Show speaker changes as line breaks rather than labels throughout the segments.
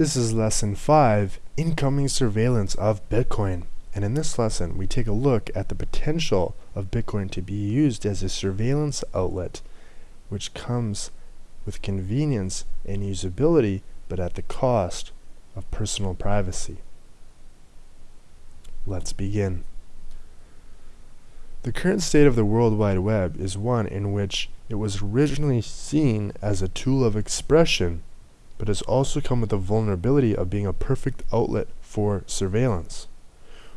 This is lesson 5, incoming surveillance of Bitcoin. And in this lesson, we take a look at the potential of Bitcoin to be used as a surveillance outlet, which comes with convenience and usability, but at the cost of personal privacy. Let's begin. The current state of the World Wide Web is one in which it was originally seen as a tool of expression, but has also come with the vulnerability of being a perfect outlet for surveillance.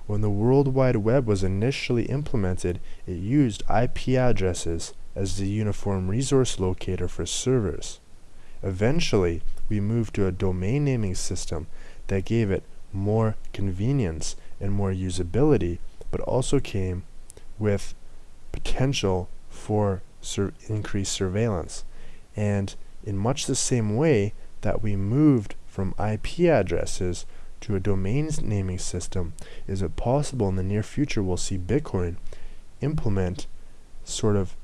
When the World Wide Web was initially implemented, it used IP addresses as the uniform resource locator for servers. Eventually, we moved to a domain naming system that gave it more convenience and more usability, but also came with potential for sur increased surveillance. And in much the same way that we moved from IP addresses to a domain naming system, is it possible in the near future we'll see Bitcoin implement sort of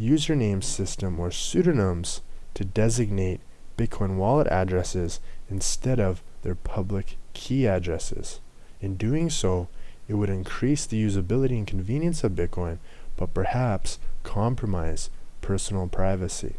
username system or pseudonyms to designate Bitcoin wallet addresses instead of their public key addresses. In doing so, it would increase the usability and convenience of Bitcoin, but perhaps compromise personal privacy.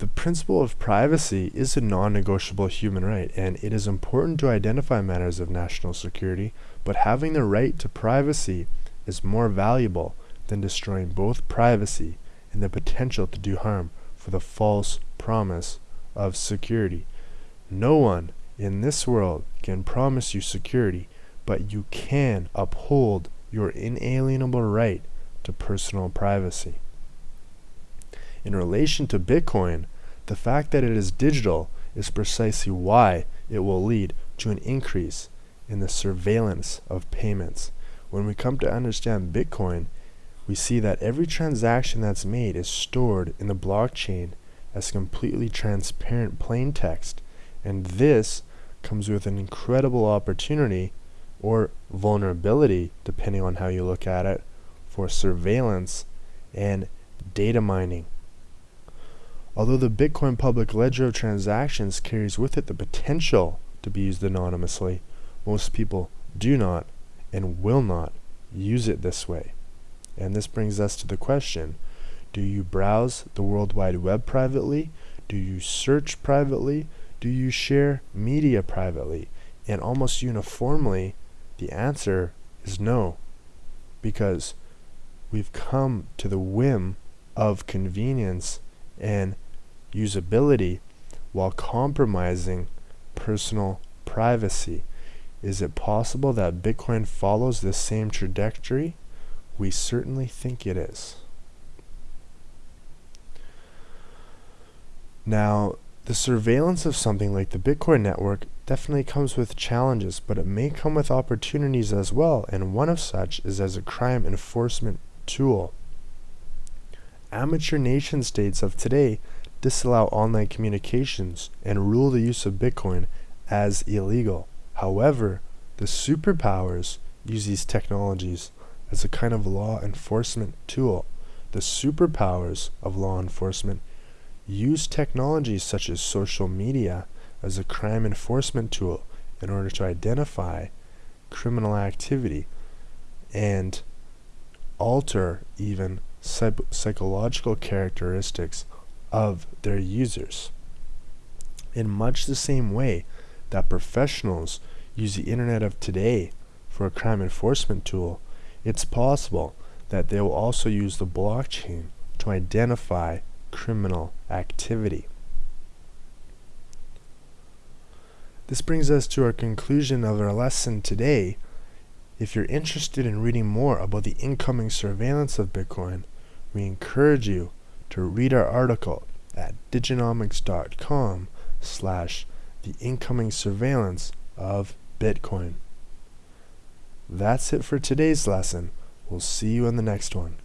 The principle of privacy is a non-negotiable human right, and it is important to identify matters of national security, but having the right to privacy is more valuable than destroying both privacy and the potential to do harm for the false promise of security. No one in this world can promise you security, but you can uphold your inalienable right to personal privacy. In relation to Bitcoin, the fact that it is digital is precisely why it will lead to an increase in the surveillance of payments. When we come to understand Bitcoin, we see that every transaction that's made is stored in the blockchain as completely transparent plain text, and this comes with an incredible opportunity or vulnerability, depending on how you look at it, for surveillance and data mining. Although the Bitcoin public ledger of transactions carries with it the potential to be used anonymously, most people do not and will not use it this way. And this brings us to the question, do you browse the World Wide Web privately? Do you search privately? Do you share media privately? And almost uniformly, the answer is no, because we've come to the whim of convenience and usability while compromising personal privacy. Is it possible that Bitcoin follows this same trajectory? We certainly think it is. Now, the surveillance of something like the Bitcoin network definitely comes with challenges, but it may come with opportunities as well, and one of such is as a crime enforcement tool. Amateur nation states of today disallow online communications and rule the use of Bitcoin as illegal. However, the superpowers use these technologies as a kind of law enforcement tool. The superpowers of law enforcement use technologies such as social media as a crime enforcement tool in order to identify criminal activity and alter even psychological characteristics of their users. In much the same way that professionals use the internet of today for a crime enforcement tool, it's possible that they will also use the blockchain to identify criminal activity. This brings us to our conclusion of our lesson today. If you're interested in reading more about the incoming surveillance of Bitcoin, we encourage you to read our article at diginomics.com slash the incoming surveillance of Bitcoin. That's it for today's lesson. We'll see you in the next one.